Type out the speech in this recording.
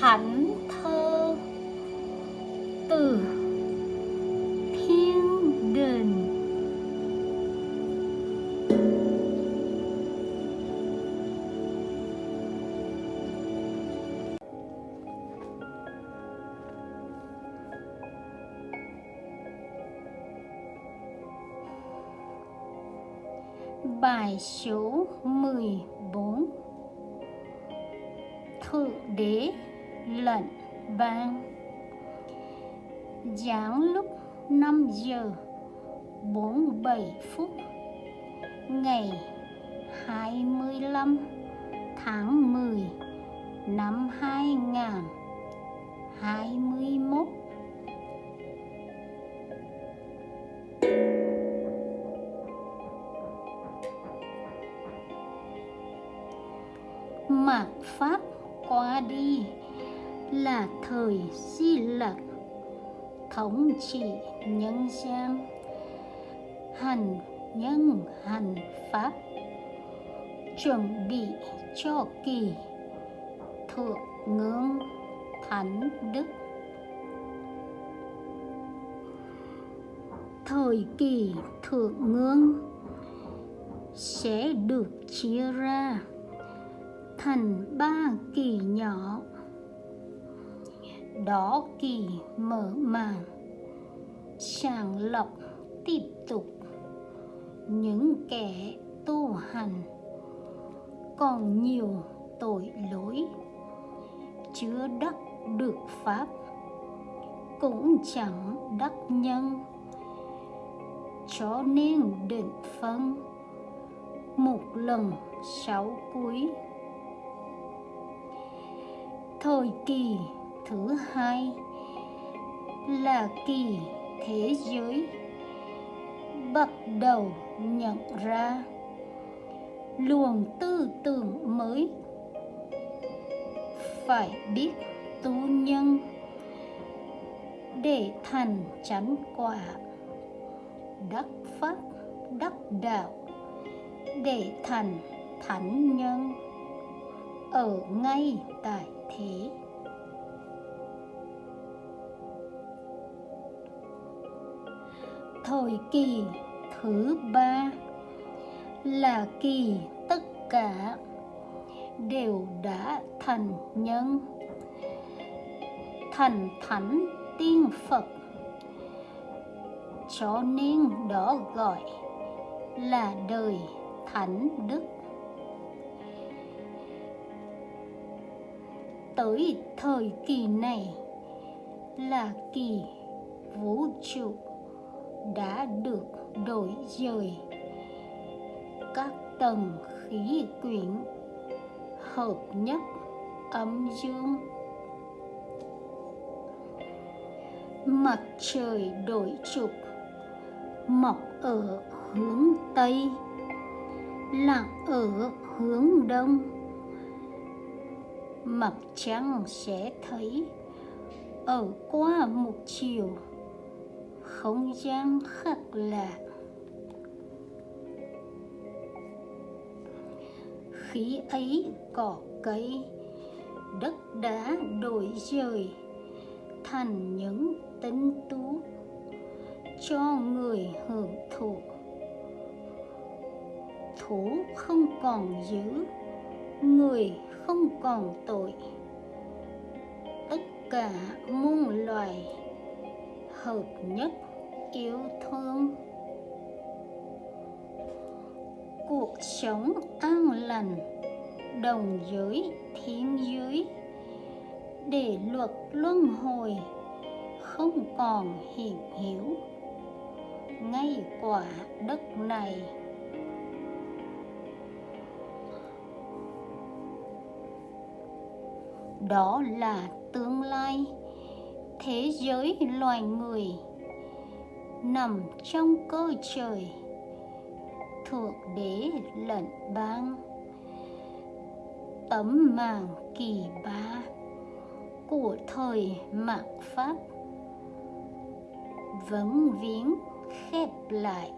thánh thơ từ thiên đình Bài số 14 Thượng đế lệnh ban. Giảng lúc 5 giờ 47 phút Ngày 25 tháng 10 năm 2021 mạt pháp qua đi là thời di lặc thống trị nhân gian, hành nhân hành pháp. Chuẩn bị cho kỳ, thượng ngưỡng thánh đức. Thời kỳ thượng ngưỡng sẽ được chia ra thành ba kỳ nhỏ đó kỳ mở màn. Sàng lọc tiếp tục. Những kẻ tu hành còn nhiều tội lỗi. Chưa đắc được pháp cũng chẳng đắc nhân. Cho nên định phân. Một lần sáu cuối. Thời kỳ thứ hai là kỳ thế giới bắt đầu nhận ra luồng tư tưởng mới. Phải biết tu nhân để thành chánh quả, đắc pháp, đắc đạo để thành thánh nhân ở ngay tại thế thời kỳ thứ ba là kỳ tất cả đều đã thành nhân. Thành thánh tiên phật, cho nên đó gọi là đời thánh đức. Tới thời kỳ này là kỳ vũ trụ đã được đổi dời các tầng khí quyển hợp nhất âm dương. Mặt trời đổi trục, mọc ở hướng tây, lặn ở hướng đông. Mặt trăng sẽ thấy ở qua một chiều không gian khác lạ. Khí ấy cỏ cây, đất đá đổi dời thành những tinh tú cho người hưởng thụ. Thú không còn giữ, người không còn tội. Tất cả muôn loài hợp nhất yêu thương cuộc sống an lành, đồng giới, thiên giới. Để luật luân hồi, không còn hiện hữu ngay quả đất này. Đó là tương lai. Thế giới loài người nằm trong cơ trời, thượng đế lệnh ban, tấm màn kỳ ba của thời mạt pháp vẫn viếng khép lại.